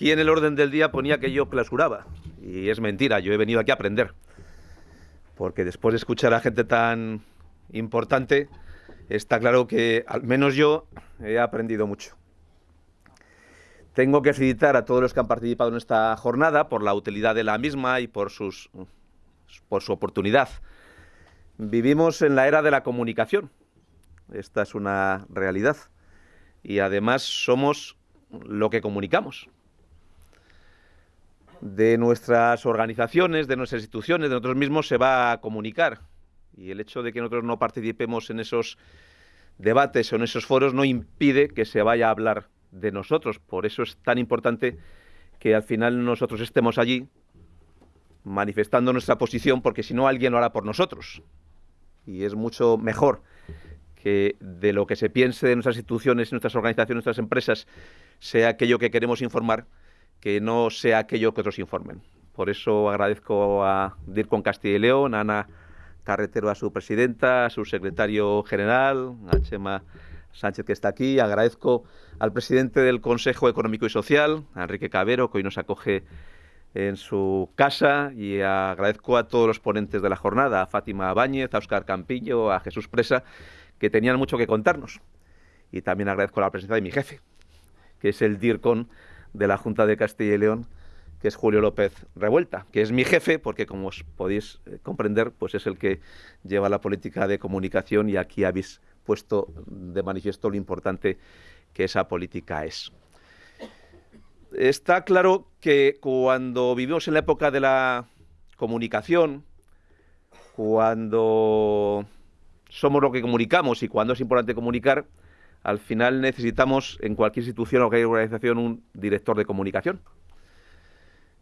Aquí en el orden del día ponía que yo clausuraba. Y es mentira, yo he venido aquí a aprender. Porque después de escuchar a gente tan importante, está claro que al menos yo he aprendido mucho. Tengo que felicitar a todos los que han participado en esta jornada por la utilidad de la misma y por, sus, por su oportunidad. Vivimos en la era de la comunicación. Esta es una realidad. Y además somos lo que comunicamos. De nuestras organizaciones, de nuestras instituciones, de nosotros mismos se va a comunicar. Y el hecho de que nosotros no participemos en esos debates o en esos foros no impide que se vaya a hablar de nosotros. Por eso es tan importante que al final nosotros estemos allí manifestando nuestra posición, porque si no alguien lo hará por nosotros. Y es mucho mejor que de lo que se piense de nuestras instituciones, nuestras organizaciones, nuestras empresas, sea aquello que queremos informar, que no sea aquello que otros informen. Por eso agradezco a DIRCON Castilla y León, a Ana Carretero, a su presidenta, a su secretario general, a Chema Sánchez que está aquí. Agradezco al presidente del Consejo Económico y Social, Enrique Cabero, que hoy nos acoge en su casa y agradezco a todos los ponentes de la jornada, a Fátima Báñez, a Óscar Campillo, a Jesús Presa, que tenían mucho que contarnos. Y también agradezco la presencia de mi jefe, que es el DIRCON de la Junta de Castilla y León, que es Julio López Revuelta, que es mi jefe, porque como os podéis eh, comprender, pues es el que lleva la política de comunicación y aquí habéis puesto de manifiesto lo importante que esa política es. Está claro que cuando vivimos en la época de la comunicación, cuando somos lo que comunicamos y cuando es importante comunicar, al final necesitamos en cualquier institución o cualquier organización un director de comunicación.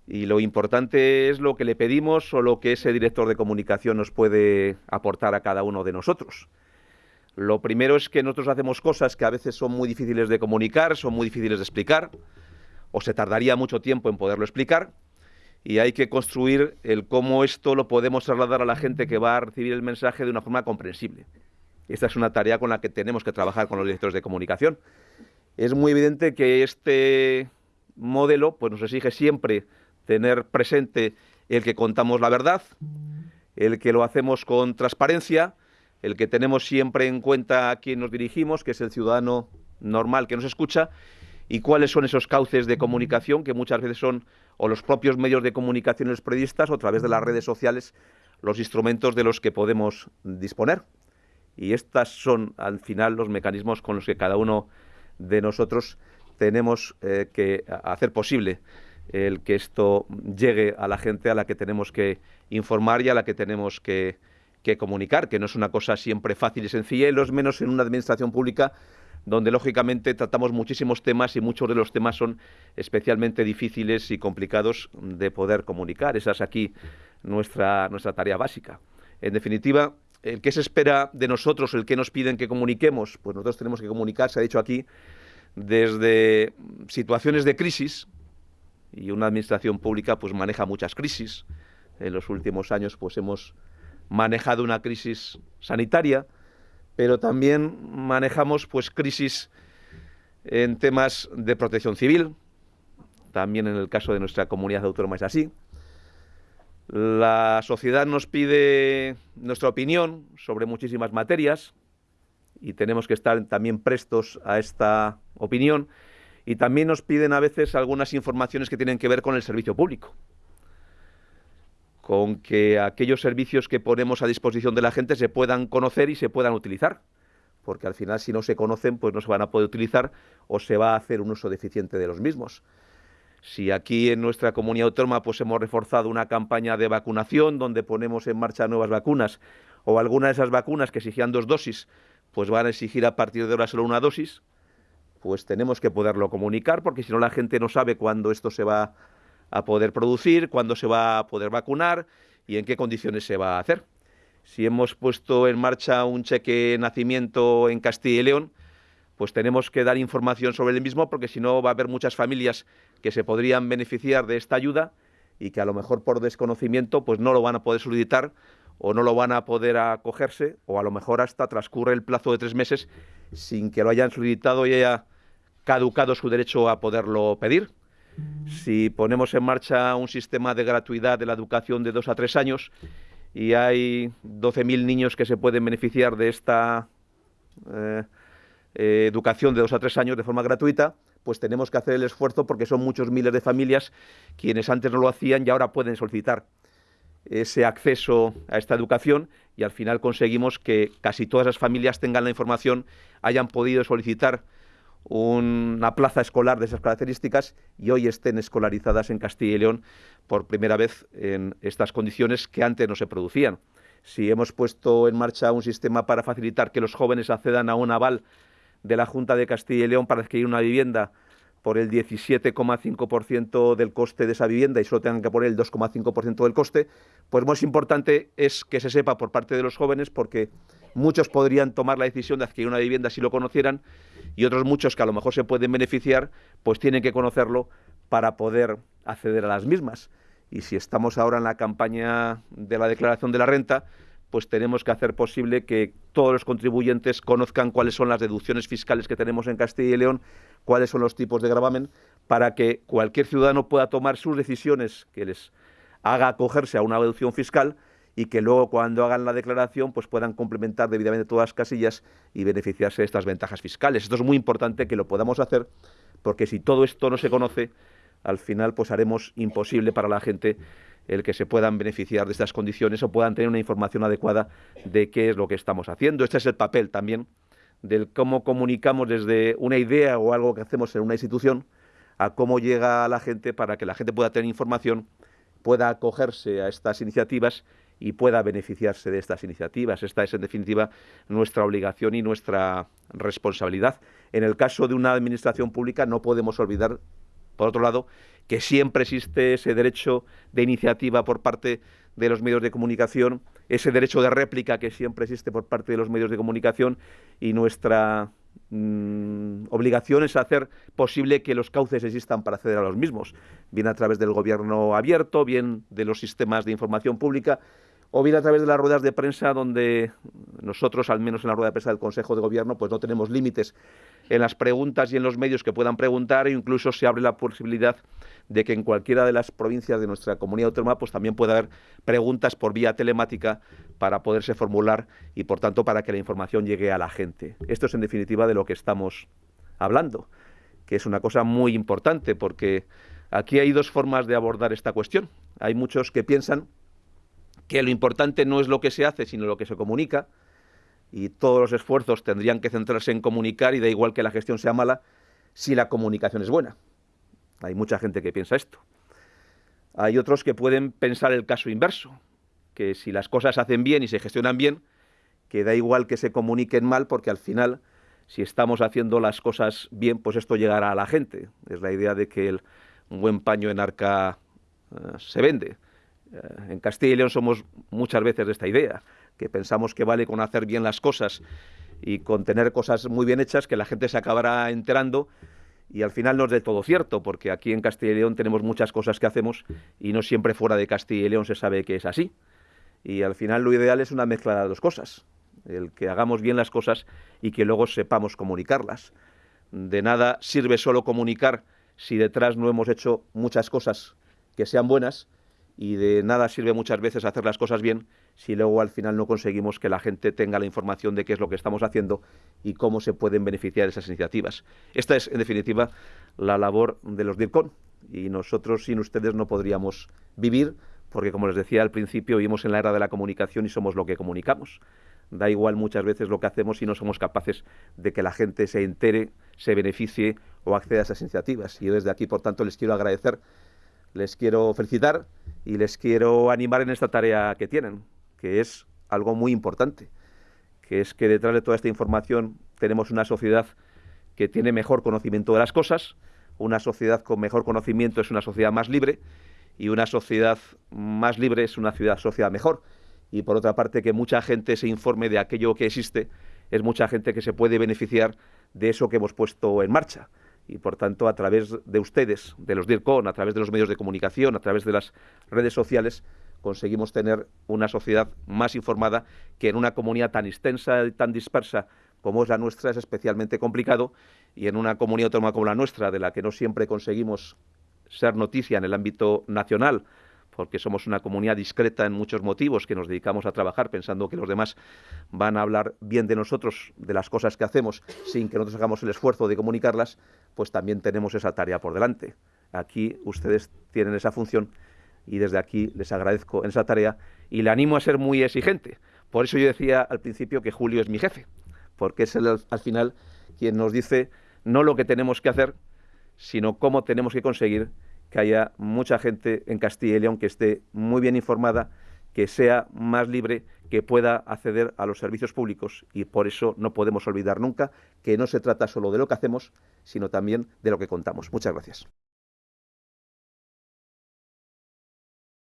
Y lo importante es lo que le pedimos o lo que ese director de comunicación nos puede aportar a cada uno de nosotros. Lo primero es que nosotros hacemos cosas que a veces son muy difíciles de comunicar, son muy difíciles de explicar, o se tardaría mucho tiempo en poderlo explicar, y hay que construir el cómo esto lo podemos trasladar a la gente que va a recibir el mensaje de una forma comprensible. Esta es una tarea con la que tenemos que trabajar con los directores de comunicación. Es muy evidente que este modelo pues, nos exige siempre tener presente el que contamos la verdad, el que lo hacemos con transparencia, el que tenemos siempre en cuenta a quién nos dirigimos, que es el ciudadano normal que nos escucha, y cuáles son esos cauces de comunicación que muchas veces son o los propios medios de comunicación los periodistas o a través de las redes sociales los instrumentos de los que podemos disponer. Y estos son al final los mecanismos con los que cada uno de nosotros tenemos eh, que hacer posible el que esto llegue a la gente a la que tenemos que informar y a la que tenemos que que comunicar, que no es una cosa siempre fácil y sencilla, y los menos en una administración pública donde lógicamente tratamos muchísimos temas y muchos de los temas son especialmente difíciles y complicados de poder comunicar. Esa es aquí nuestra, nuestra tarea básica. En definitiva, el que se espera de nosotros, el que nos piden que comuniquemos, pues nosotros tenemos que comunicar, se ha dicho aquí, desde situaciones de crisis, y una administración pública pues maneja muchas crisis. En los últimos años pues hemos manejado una crisis sanitaria, pero también manejamos pues crisis en temas de protección civil, también en el caso de nuestra comunidad autónoma es así. La sociedad nos pide nuestra opinión sobre muchísimas materias y tenemos que estar también prestos a esta opinión y también nos piden a veces algunas informaciones que tienen que ver con el servicio público con que aquellos servicios que ponemos a disposición de la gente se puedan conocer y se puedan utilizar. Porque al final, si no se conocen, pues no se van a poder utilizar o se va a hacer un uso deficiente de los mismos. Si aquí en nuestra comunidad autónoma pues hemos reforzado una campaña de vacunación donde ponemos en marcha nuevas vacunas o alguna de esas vacunas que exigían dos dosis, pues van a exigir a partir de ahora solo una dosis, pues tenemos que poderlo comunicar porque si no la gente no sabe cuándo esto se va a poder producir, cuándo se va a poder vacunar y en qué condiciones se va a hacer. Si hemos puesto en marcha un cheque nacimiento en Castilla y León, pues tenemos que dar información sobre el mismo porque si no va a haber muchas familias que se podrían beneficiar de esta ayuda y que a lo mejor por desconocimiento pues no lo van a poder solicitar o no lo van a poder acogerse o a lo mejor hasta transcurre el plazo de tres meses sin que lo hayan solicitado y haya caducado su derecho a poderlo pedir. Si ponemos en marcha un sistema de gratuidad de la educación de dos a tres años y hay 12.000 niños que se pueden beneficiar de esta eh, eh, educación de dos a tres años de forma gratuita, pues tenemos que hacer el esfuerzo porque son muchos miles de familias quienes antes no lo hacían y ahora pueden solicitar ese acceso a esta educación y al final conseguimos que casi todas las familias tengan la información, hayan podido solicitar una plaza escolar de esas características y hoy estén escolarizadas en Castilla y León por primera vez en estas condiciones que antes no se producían. Si hemos puesto en marcha un sistema para facilitar que los jóvenes accedan a un aval de la Junta de Castilla y León para adquirir una vivienda por el 17,5% del coste de esa vivienda y solo tengan que poner el 2,5% del coste, pues más importante es que se sepa por parte de los jóvenes porque muchos podrían tomar la decisión de adquirir una vivienda si lo conocieran y otros muchos que a lo mejor se pueden beneficiar, pues tienen que conocerlo para poder acceder a las mismas. Y si estamos ahora en la campaña de la declaración de la renta, pues tenemos que hacer posible que todos los contribuyentes conozcan cuáles son las deducciones fiscales que tenemos en Castilla y León, cuáles son los tipos de gravamen, para que cualquier ciudadano pueda tomar sus decisiones que les haga acogerse a una deducción fiscal y que luego cuando hagan la declaración pues puedan complementar debidamente todas las casillas y beneficiarse de estas ventajas fiscales. Esto es muy importante que lo podamos hacer porque si todo esto no se conoce, al final pues haremos imposible para la gente el que se puedan beneficiar de estas condiciones o puedan tener una información adecuada de qué es lo que estamos haciendo. Este es el papel también del cómo comunicamos desde una idea o algo que hacemos en una institución a cómo llega a la gente para que la gente pueda tener información, pueda acogerse a estas iniciativas y pueda beneficiarse de estas iniciativas. Esta es, en definitiva, nuestra obligación y nuestra responsabilidad. En el caso de una administración pública no podemos olvidar, por otro lado, que siempre existe ese derecho de iniciativa por parte de los medios de comunicación, ese derecho de réplica que siempre existe por parte de los medios de comunicación y nuestra mm, obligación es hacer posible que los cauces existan para acceder a los mismos, bien a través del gobierno abierto, bien de los sistemas de información pública o bien a través de las ruedas de prensa donde nosotros, al menos en la rueda de prensa del Consejo de Gobierno, pues no tenemos límites en las preguntas y en los medios que puedan preguntar e incluso se abre la posibilidad de que en cualquiera de las provincias de nuestra comunidad autónoma pues también pueda haber preguntas por vía telemática para poderse formular y por tanto para que la información llegue a la gente. Esto es en definitiva de lo que estamos hablando, que es una cosa muy importante porque aquí hay dos formas de abordar esta cuestión. Hay muchos que piensan que lo importante no es lo que se hace, sino lo que se comunica, y todos los esfuerzos tendrían que centrarse en comunicar y da igual que la gestión sea mala si la comunicación es buena. Hay mucha gente que piensa esto. Hay otros que pueden pensar el caso inverso, que si las cosas hacen bien y se gestionan bien, que da igual que se comuniquen mal porque al final si estamos haciendo las cosas bien, pues esto llegará a la gente. Es la idea de que el, un buen paño en arca eh, se vende. Eh, en Castilla y León somos muchas veces de esta idea, que pensamos que vale con hacer bien las cosas y con tener cosas muy bien hechas que la gente se acabará enterando y al final no es de todo cierto, porque aquí en Castilla y León tenemos muchas cosas que hacemos y no siempre fuera de Castilla y León se sabe que es así. Y al final lo ideal es una mezcla de dos cosas, el que hagamos bien las cosas y que luego sepamos comunicarlas. De nada sirve solo comunicar si detrás no hemos hecho muchas cosas que sean buenas y de nada sirve muchas veces hacer las cosas bien si luego al final no conseguimos que la gente tenga la información de qué es lo que estamos haciendo y cómo se pueden beneficiar de esas iniciativas. Esta es, en definitiva, la labor de los DIRCON y nosotros sin ustedes no podríamos vivir porque, como les decía al principio, vivimos en la era de la comunicación y somos lo que comunicamos. Da igual muchas veces lo que hacemos si no somos capaces de que la gente se entere, se beneficie o acceda a esas iniciativas. Y yo desde aquí, por tanto, les quiero agradecer, les quiero felicitar y les quiero animar en esta tarea que tienen, que es algo muy importante, que es que detrás de toda esta información tenemos una sociedad que tiene mejor conocimiento de las cosas, una sociedad con mejor conocimiento es una sociedad más libre y una sociedad más libre es una ciudad, sociedad mejor. Y por otra parte, que mucha gente se informe de aquello que existe, es mucha gente que se puede beneficiar de eso que hemos puesto en marcha y por tanto a través de ustedes, de los DIRCON, a través de los medios de comunicación, a través de las redes sociales, conseguimos tener una sociedad más informada que en una comunidad tan extensa y tan dispersa como es la nuestra es especialmente complicado y en una comunidad autónoma como la nuestra, de la que no siempre conseguimos ser noticia en el ámbito nacional, porque somos una comunidad discreta en muchos motivos, que nos dedicamos a trabajar pensando que los demás van a hablar bien de nosotros, de las cosas que hacemos, sin que nosotros hagamos el esfuerzo de comunicarlas, pues también tenemos esa tarea por delante. Aquí ustedes tienen esa función y desde aquí les agradezco esa tarea y le animo a ser muy exigente. Por eso yo decía al principio que Julio es mi jefe, porque es el, al final quien nos dice no lo que tenemos que hacer, sino cómo tenemos que conseguir que haya mucha gente en Castilla y León que esté muy bien informada, que sea más libre, que pueda acceder a los servicios públicos y por eso no podemos olvidar nunca que no se trata solo de lo que hacemos, sino también de lo que contamos. Muchas gracias.